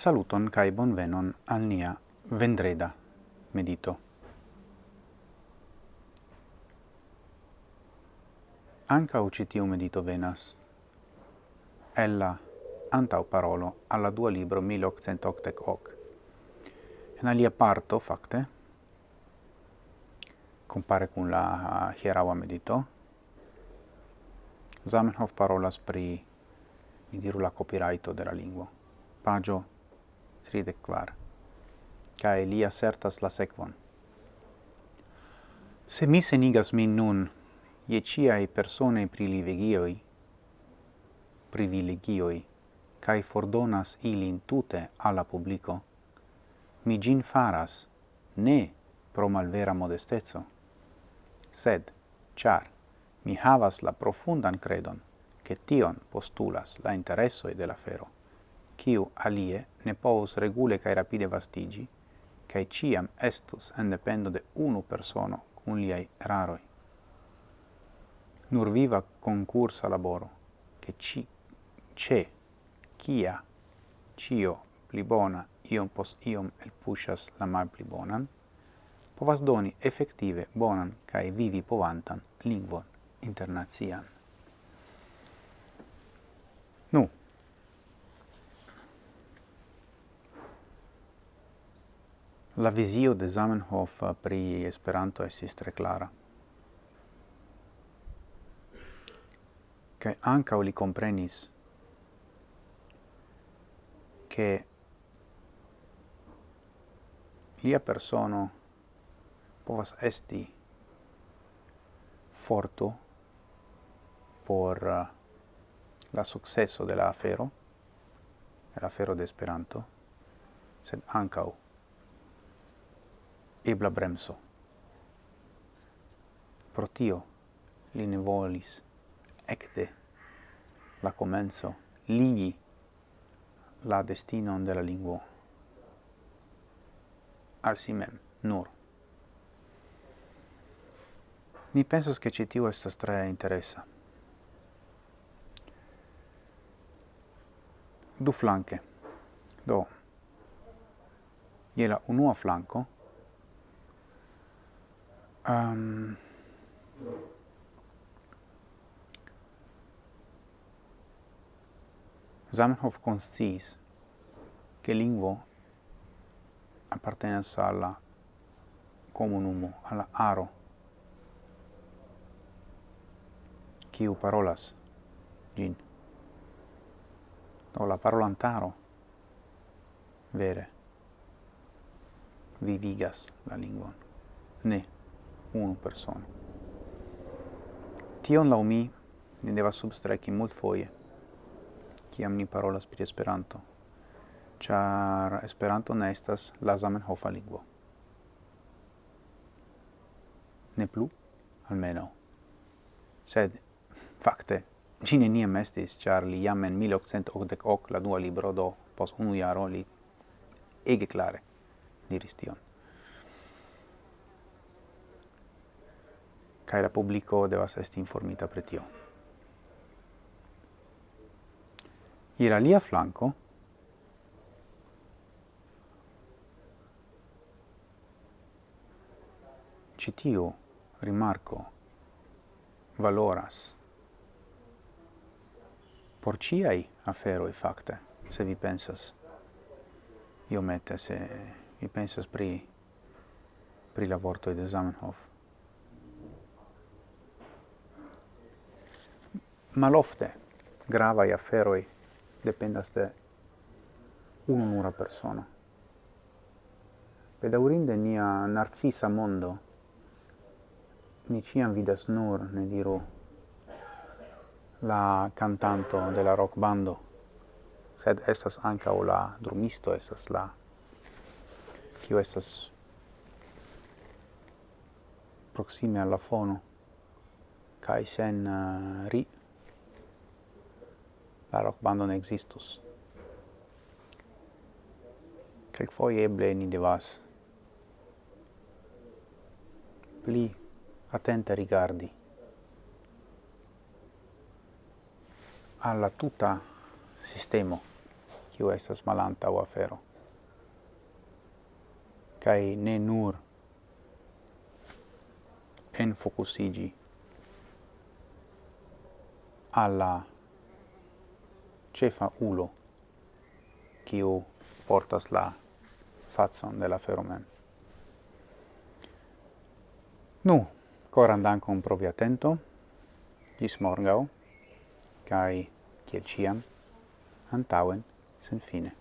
Saluton kai bonvenon al nia vendreda medito. Anca ucitiu medito venas ella antau parolo alla dua libro 1888. En alia parto, facte, compare cun la hieraua medito, Zamenhof parolas pri, mi diru, la copyrighto de la lingua. Pagio tridec quar. Cae li assertas la sequon. Se mi senigas min nun, ie ciae persone privilegioi, privilegioi, cae fordonas ilin tute alla publico, mi gin faras, ne pro malvera modestezzo, sed, char, mi havas la profundan credon, che tion postulas la interessoi de la fero quiu alie ne povus regule cae rapide vastigi, cae ciam estus en dependo de unu persono cum liai raroi. Nur viva concursa laboro, che ci, ce, cia, cio, pli bona, iom pos iom el pushas la mal pli bonan, povas doni effective bonan cae vivi povantan lingvon internazian. La visio de Zamenhof pri Esperanto estis tre clara. Kaj ankaŭ li komprenis ke lia persono povas esti forto por uh, la successo de la afero, la afero de Esperanto, sed ankaŭ ebla bremso. Pro tio li ne volis ecte la comenzo ligi la destinon de la lingua al si mem, nur. Mi pensas che ci tio estas tre interessa. Du flanche. Do, Iela unua flanco, um, Zamenhof consciis che lingvo appartenas alla comunumo, alla aro, quiu parolas gin. Do la parolantaro vere vivigas la lingvon. Ne unu persona. Tion lau mi ni devas substraki mult foie, kiam ni parolas pri Esperanto, char Esperanto ne estas la Zamenhofa lingvo. Ne plu, almeno. Sed, fakte, Ci neniam estis, char li jam en 1888 la dua libro do, pos unu jaro li ege clare diris tion. kaj la publiko devas esti informita pri tio. Ir alia flanko, ci tiu rimarco valoras por ciai aferoi facte, se vi pensas iomete, se vi pensas pri, pri la vorto de Zamenhof. malofte grava i afferoi dependas de ununura persona. Pedaurinde nia narcisa mondo ni ciam vidas nur, ne diru, la cantanto de la rock bando, sed estas anca o la drumisto, estas la kio estas proxime alla fono, kai sen uh, ri la rockbando ne existus. Quelquefoje eble ni devas pli atente rigardi alla tuta sistemo kiu estas malanta o afero kai ne nur en focusigi alla cefa ulo kiu portas la fazon de la fero mem. Nu, coran dankon pro via atento, gis morgau, kai, kiel ciam, antauen, sen fine.